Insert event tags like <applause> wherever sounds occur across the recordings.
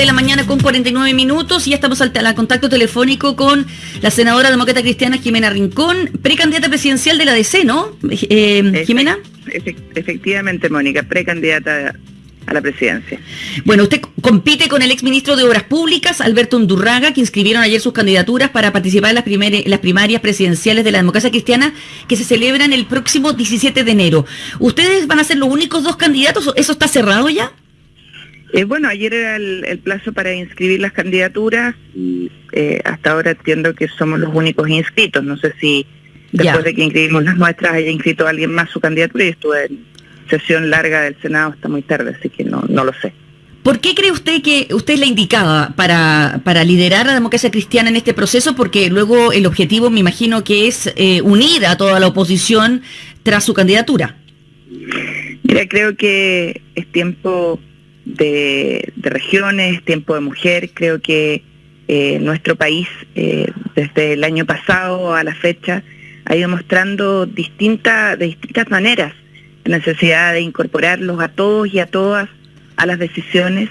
de la mañana con 49 minutos y ya estamos al, al, contacto telefónico con la senadora demócrata cristiana Jimena Rincón, precandidata presidencial de la DC, ¿no? Eh, Jimena. Efectivamente, Mónica, precandidata a la presidencia. Bueno, usted compite con el exministro de Obras Públicas, Alberto Undurraga, que inscribieron ayer sus candidaturas para participar en las, primer, las primarias presidenciales de la democracia cristiana que se celebran el próximo 17 de enero. ¿Ustedes van a ser los únicos dos candidatos? ¿Eso está cerrado ya? Eh, bueno, ayer era el, plazo para inscribir las candidaturas y eh, hasta ahora entiendo que somos los únicos inscritos. No sé si después de que inscribimos las nuestras haya inscrito alguien más su candidatura y estuve en sesión larga del Senado hasta muy tarde, así que no, no lo sé. ¿Por qué cree usted que usted es la indicada para, para liderar la democracia cristiana en este proceso? Porque luego el objetivo, me imagino, que es eh, unir a toda la oposición tras su candidatura. Mira, creo que es tiempo de, regiones, tiempo de mujer. Creo que eh, nuestro país, eh, desde el año pasado a la fecha, ha ido mostrando distinta, de distintas maneras la necesidad de incorporarlos a todos y a todas a las decisiones.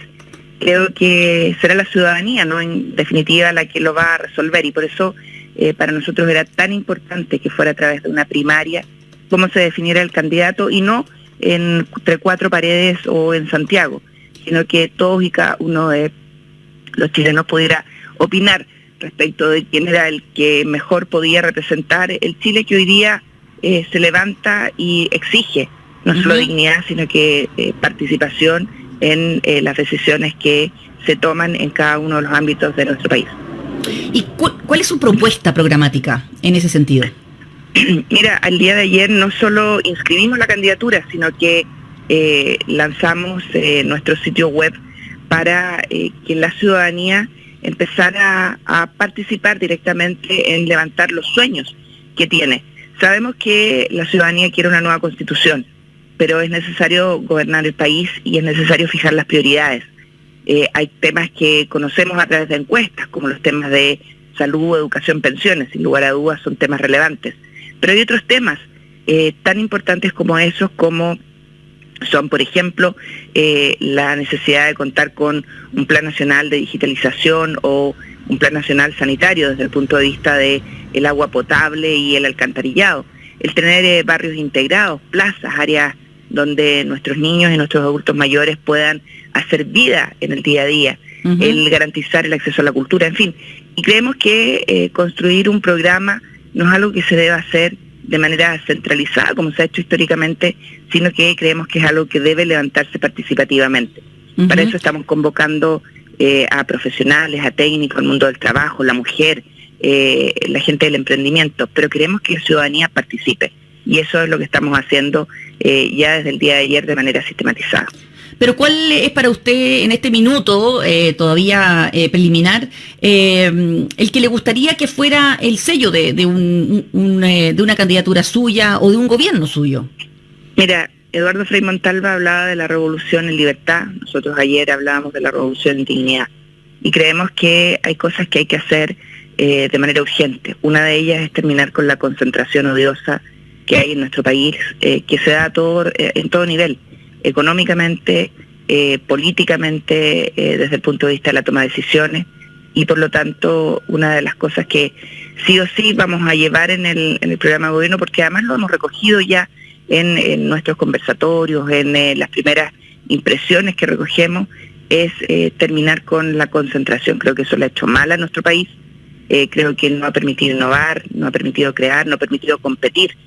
Creo que será la ciudadanía, ¿no? En definitiva, la que lo va a resolver y por eso eh, para nosotros era tan importante que fuera a través de una primaria cómo se definiera el candidato y no entre cuatro paredes o en Santiago sino que todos y cada uno de los chilenos pudiera opinar respecto de quién era el que mejor podía representar el Chile que hoy día eh, se levanta y exige no solo dignidad, sino que eh, participación en eh, las decisiones que se toman en cada uno de los ámbitos de nuestro país. ¿Y cuál es su propuesta programática en ese sentido? <clears throat> Mira, al día de ayer no solo inscribimos la candidatura, sino que eh, lanzamos eh, nuestro sitio web para eh, que la ciudadanía empezara a, participar directamente en levantar los sueños que tiene. Sabemos que la ciudadanía quiere una nueva constitución, pero es necesario gobernar el país y es necesario fijar las prioridades. hay temas que conocemos a través de encuestas, como los temas de salud, educación, pensiones, sin lugar a dudas son temas relevantes. Pero hay otros temas tan importantes como esos, como son, por ejemplo, eh, la necesidad de contar con un plan nacional de digitalización o un plan nacional sanitario desde el punto de vista del el agua potable y el alcantarillado, el tener eh, barrios integrados, plazas, áreas donde nuestros niños y nuestros adultos mayores puedan hacer vida en el día a día, el garantizar el acceso a la cultura, en fin. Y creemos que eh, construir un programa no es algo que se deba hacer de manera centralizada, como se ha hecho históricamente, sino que creemos que es algo que debe levantarse participativamente. Para eso estamos convocando eh, a profesionales, a técnicos, al mundo del trabajo, la mujer, eh, la gente del emprendimiento, pero queremos que la ciudadanía participe. Y eso es lo que estamos haciendo eh, ya desde el día de ayer de manera sistematizada. Pero ¿cuál es para usted en este minuto eh, todavía eh, preliminar eh, el que le gustaría que fuera el sello de, de, un, de una candidatura suya o de un gobierno suyo? Mira, Eduardo Frei Montalva hablaba de la revolución en libertad, nosotros ayer hablábamos de la revolución en dignidad y creemos que hay cosas que hay que hacer de manera urgente. Una de ellas es terminar con la concentración odiosa que hay en nuestro país, que se da todo, en todo nivel económicamente, eh, políticamente, eh, desde el punto de vista de la toma de decisiones. Y por lo tanto, una de las cosas que sí o sí vamos a llevar en el, en el programa de gobierno, porque además lo hemos recogido ya en, nuestros conversatorios, en eh, las primeras impresiones que recogemos, es terminar con la concentración. Creo que eso le ha hecho mal a nuestro país. creo que no ha permitido innovar, no ha permitido crear, no ha permitido competir.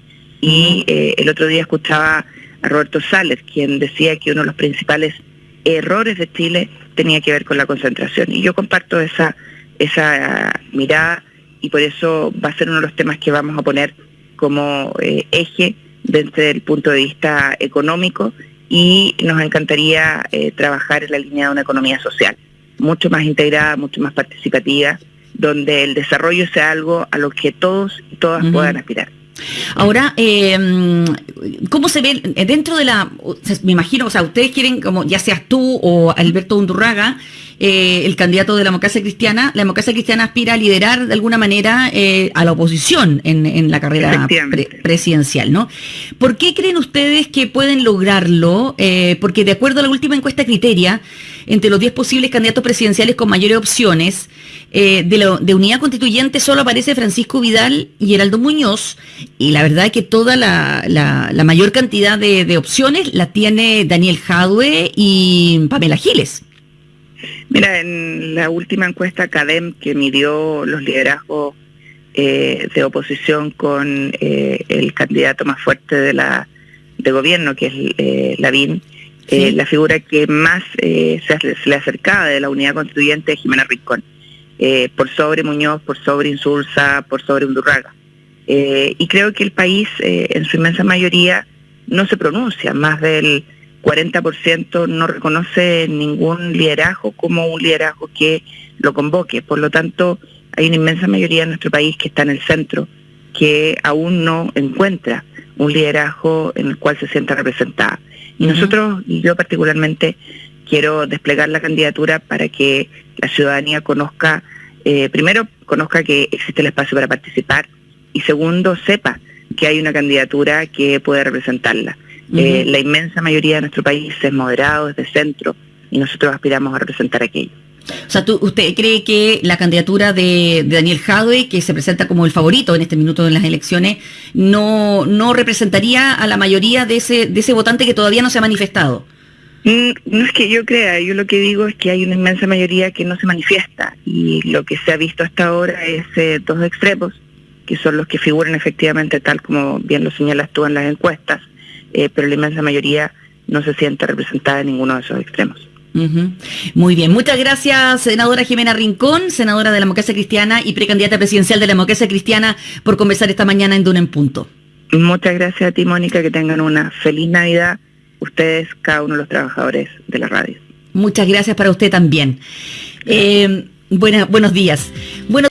Y el otro día escuchaba a Roberto Sales, quien decía que uno de los principales errores de Chile tenía que ver con la concentración. Y yo comparto esa, esa mirada y por eso va a ser uno de los temas que vamos a poner como eh, eje desde el punto de vista económico y nos encantaría eh, trabajar en la línea de una economía social, mucho más integrada, mucho más participativa, donde el desarrollo sea algo a lo que todos y todas puedan aspirar. Ahora, eh, ¿cómo se ve dentro de la, me imagino, o sea, ustedes quieren, como ya seas tú o Alberto Undurraga, eh, el candidato de la democracia cristiana. La democracia cristiana aspira a liderar de alguna manera eh, a la oposición en, la carrera presidencial, ¿no? ¿Por qué creen ustedes que pueden lograrlo? Eh, porque de acuerdo a la última encuesta criteria, entre los 10 posibles candidatos presidenciales con mayores opciones, de, de unidad constituyente solo aparece Francisco Vidal y Heraldo Muñoz, y la verdad es que toda la, la, mayor cantidad de, de opciones la tiene Daniel Jadwe y Pamela Giles. Mira, en la última encuesta CADEM que midió los liderazgos eh, de oposición con eh, el candidato más fuerte de la de gobierno, que es eh, Lavín, eh, la figura que más se, le acercaba de la unidad constituyente es Jimena Rincón, por sobre Muñoz, por sobre Insulza, por sobre Undurraga. y creo que el país, en su inmensa mayoría, no se pronuncia, más del 40% no reconoce ningún liderazgo como un liderazgo que lo convoque. Por lo tanto, hay una inmensa mayoría en nuestro país que está en el centro, que aún no encuentra un liderazgo en el cual se sienta representada. Y nosotros, y yo particularmente, quiero desplegar la candidatura para que la ciudadanía conozca, eh, primero, conozca que existe el espacio para participar y segundo, sepa que hay una candidatura que puede representarla. Eh, la inmensa mayoría de nuestro país es moderado, es de centro, y nosotros aspiramos a representar aquello. O sea, ¿usted cree que la candidatura de, Daniel Jadwe, que se presenta como el favorito en este minuto en las elecciones, no, no representaría a la mayoría de ese, de ese votante que todavía no se ha manifestado? Mm, no es que yo crea, yo lo que digo es que hay una inmensa mayoría que no se manifiesta y lo que se ha visto hasta ahora es eh, dos extremos, que son los que figuran efectivamente tal como bien lo señalas tú en las encuestas, eh, pero la inmensa mayoría no se siente representada en ninguno de esos extremos. Muy bien, muchas gracias, senadora Jimena Rincón, senadora de la Democracia Cristiana y precandidata presidencial de la Democracia Cristiana, por conversar esta mañana en Duna en Punto. Muchas gracias a ti, Mónica, que tengan una feliz Navidad, ustedes, cada uno de los trabajadores de la radio. Muchas gracias para usted también. Eh, buenos días. Bueno,